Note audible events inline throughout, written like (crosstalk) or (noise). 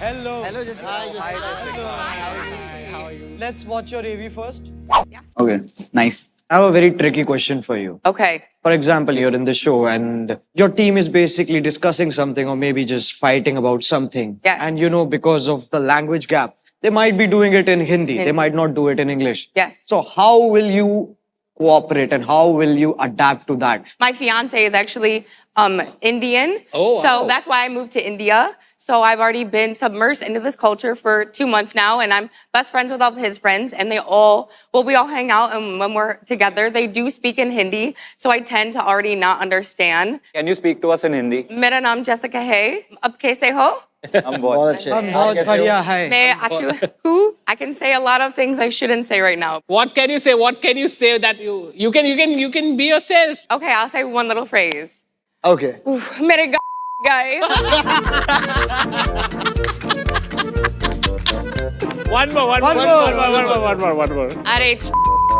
Hello. Hello, Jessica. Hi, Jessica. Hi, Jessica. Hi. How are you? Let's watch your AV first. Okay, nice. I have a very tricky question for you. Okay. For example, you're in the show and your team is basically discussing something or maybe just fighting about something. Yes. And you know, because of the language gap, they might be doing it in Hindi. Hindi. They might not do it in English. Yes. So how will you cooperate and how will you adapt to that? My fiance is actually um, Indian. Oh, So wow. that's why I moved to India. So I've already been submersed into this culture for two months now, and I'm best friends with all of his friends, and they all, well, we all hang out, and when we're together, they do speak in Hindi. So I tend to already not understand. Can you speak to us in Hindi? मेरा नाम Jessica है. अब कैसे हो? हम बहुत बहुत अच्छे हम बहुत बढ़िया है. मैं अच्छू हूँ. I can say a lot of things I shouldn't say right now. What can you say? What can you say that you you can you can you can be yourself? Okay, I'll say one little phrase. Okay. Oof, मेरे guy. one more, one, one more, more, one more, one more, one more, one more. Arey.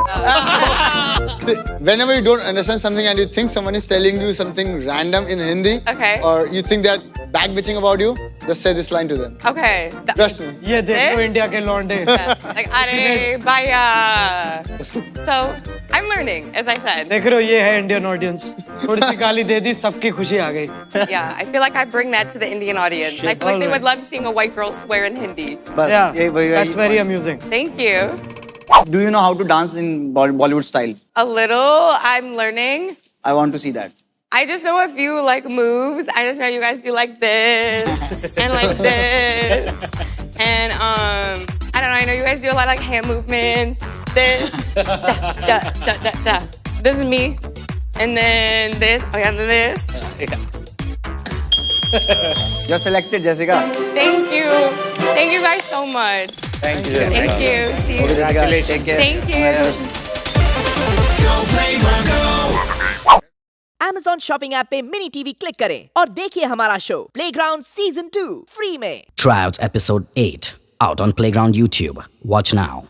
(laughs) Whenever you don't understand something and you think someone is telling you something random in Hindi, okay. or you think they're back bitching about you, just say this line to them. Okay. The, Trust me. Yeah, they know India ke londe. Yeah. Like, arey, (laughs) bhaiya. (laughs) So. I'm learning, as I said. देख रहे हो ये है Indian audience. थोड़ी सी गाली दे दी सबकी खुशी आ गई. Yeah, I feel like I bring that to the Indian audience. I feel like they would love seeing a white girl swear in Hindi. बस Yeah, यही वही that's very amusing. Thank you. Do you know how to dance in Bol- Bollywood style? A little, I'm learning. I want to see that. I just know a few like moves. I just know you guys do like this (laughs) and like this. And um, I don't know, I know you guys do a lot of like hand movements. This, da, da, da, da, da. This is me. And then this, oh yeah, and then this. (laughs) You're selected, Jessica. Thank you. Thank you guys so much. Thank you. Thank you. See you. Okay, Jessica. Congratulations. Take care. Thank you. Congratulations. Amazon shopping app पे mini TV click करें और देखिए हमारा show playground season two free में Try out episode 8 out on Playground YouTube. Watch now.